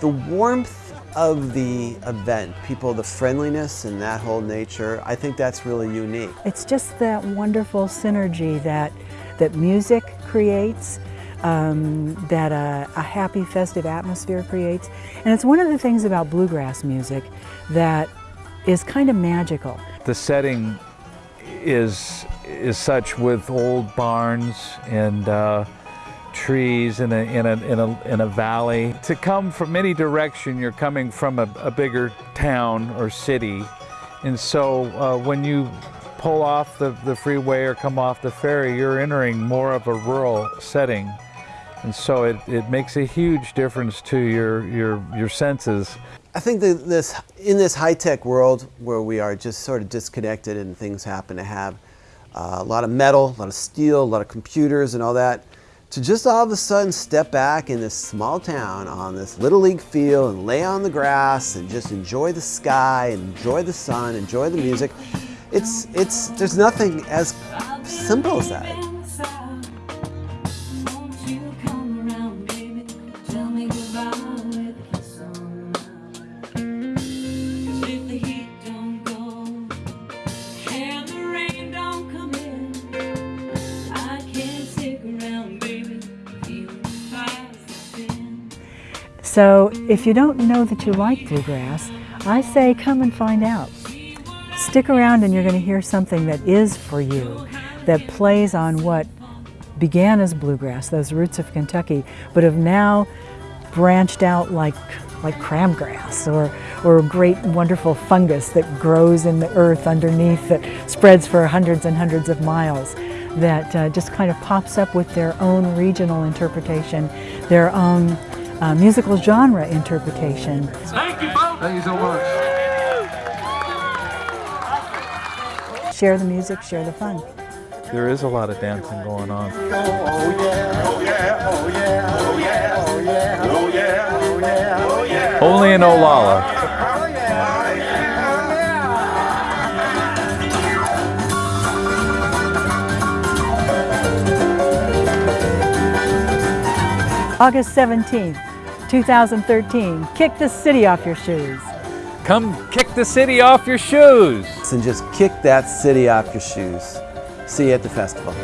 The warmth of the event, people, the friendliness and that whole nature, I think that's really unique. It's just that wonderful synergy that, that music creates, um, that a, a happy festive atmosphere creates. And it's one of the things about bluegrass music that is kind of magical. The setting is, is such with old barns and uh, trees in a, in, a, in, a, in a valley. To come from any direction, you're coming from a, a bigger town or city. And so uh, when you pull off the, the freeway or come off the ferry, you're entering more of a rural setting. And so it, it makes a huge difference to your, your, your senses. I think that this, in this high-tech world where we are just sort of disconnected and things happen to have uh, a lot of metal, a lot of steel, a lot of computers and all that, to just all of a sudden step back in this small town on this little league field and lay on the grass and just enjoy the sky, and enjoy the sun, enjoy the music. It's, it's, there's nothing as simple as that. So if you don't know that you like bluegrass, I say come and find out. Stick around and you're going to hear something that is for you, that plays on what began as bluegrass, those roots of Kentucky, but have now branched out like, like crabgrass or, or a great wonderful fungus that grows in the earth underneath that spreads for hundreds and hundreds of miles that uh, just kind of pops up with their own regional interpretation, their own uh, musical genre interpretation. Thank you, folks. Thank you so much. Share the music, share the fun. There is a lot of dancing going on. Oh yeah, oh yeah, oh yeah, oh yeah, oh yeah, oh yeah, oh yeah, oh yeah. Only in Olalla. Oh yeah, oh yeah. August 17th, 2013. Kick the city off your shoes. Come kick the city off your shoes. And just kick that city off your shoes. See you at the festival.